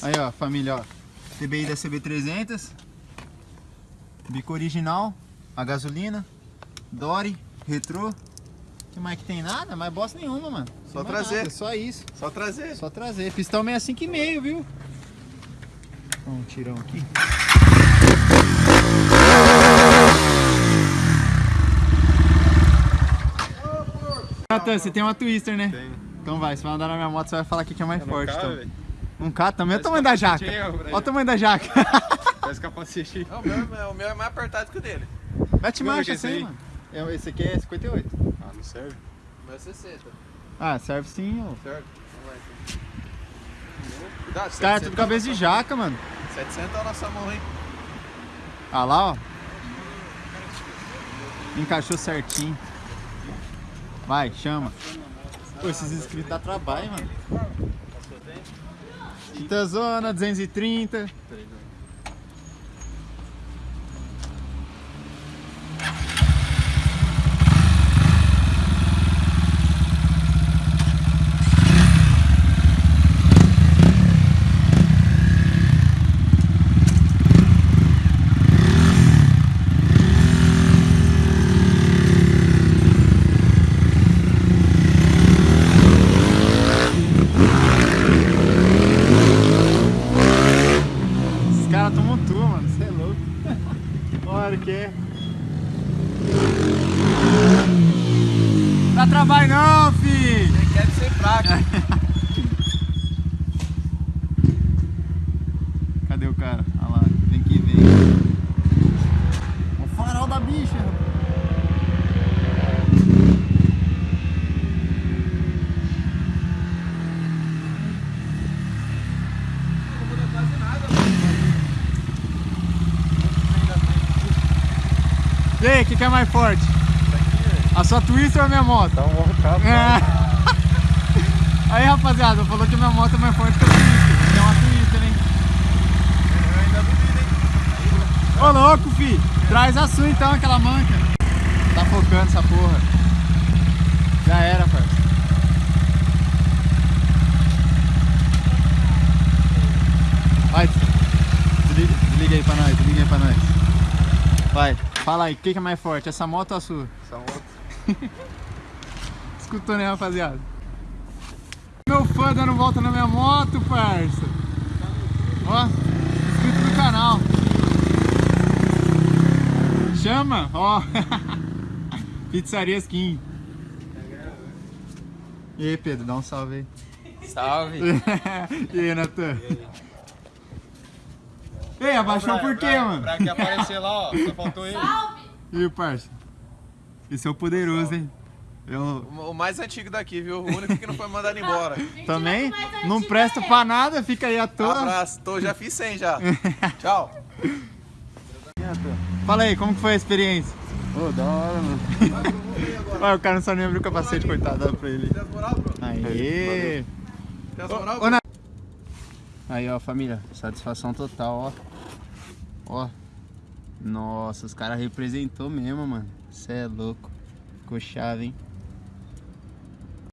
Aí, ó, família, ó. TBI da CB300. Bico original. A gasolina. Dory. Retrô. que mais que tem? Nada, mas bosta nenhuma, mano. Só Tem mais trazer. nada, só isso. Só trazer. Só trazer. Pistão 65,5, viu? Dá um tirão aqui. Natan, você tem uma Twister, né? Tenho. Então vai, você vai andar na minha moto, você vai falar que é mais Eu não forte. cabe, então. Um K também é o tamanho da jaca. Olha o tamanho da jaca. Parece capacete. Não, o meu, é- o meu mais apertado que o dele. Mete marcha esse assim, aí? mano. É, Esse aqui é 58. Ah, não serve? O meu é 60. Ah, serve sim, ó. Lá então. Cuidado, Os caras tudo cabeça de jaca, mano. 700 é a nossa mão, hein? Ah lá, ó. Encaixou certinho. Vai, chama. Pô, esses inscritos dá trabalho, mano. Titazona 230. Esses caras tomam tu, mano. Você é louco. Olha que é. Dá trabalho não, fi. Quem quer ser fraco. Cadê o cara? Olha lá, vem que vem. O farol da bicha. Não E aí, o que, que é mais forte? A sua Twister ou a minha moto? Dá um voltado. É. Aí, rapaziada, falou que a minha moto é mais forte que a Twister. É uma Twister, hein? Eu ainda duvido, hein? Ô louco, fi! Traz a sua então, aquela manca. Tá focando essa porra. Já era, parça. Vai, desliga, desliga aí pra nós, desliga aí pra nós. Vai, fala aí, o que, que é mais forte, essa moto ou a sua? Essa moto. Escutou, né, rapaziada? Meu fã dando volta na minha moto, parça. Ó, inscrito no canal. Chama, ó. Pizzaria Skin. E aí, Pedro, dá um salve aí. Salve. e aí, Natan? Ei, abaixou por quê, mano? Pra que aparecer lá, ó. Só faltou ele. E aí, parça? Esse é o poderoso, hein? Eu O mais antigo daqui, viu? O único que não foi mandado embora. também mais não antigo presta é pra nada, fica aí à toa. Abraço. Tô, já fiz 100 já. Tchau. Fala aí, como que foi a experiência? Pô, da hora, mano. Olha, o cara não sabe nem abrir o capacete, coitado, dá pra ele. Tem as moral, bro? Aê! Tem as moral, Ô, Aí, ó, família, satisfação total, ó. Ó. Nossa, os caras representou mesmo, mano. Cê é louco. Ficou chave, hein?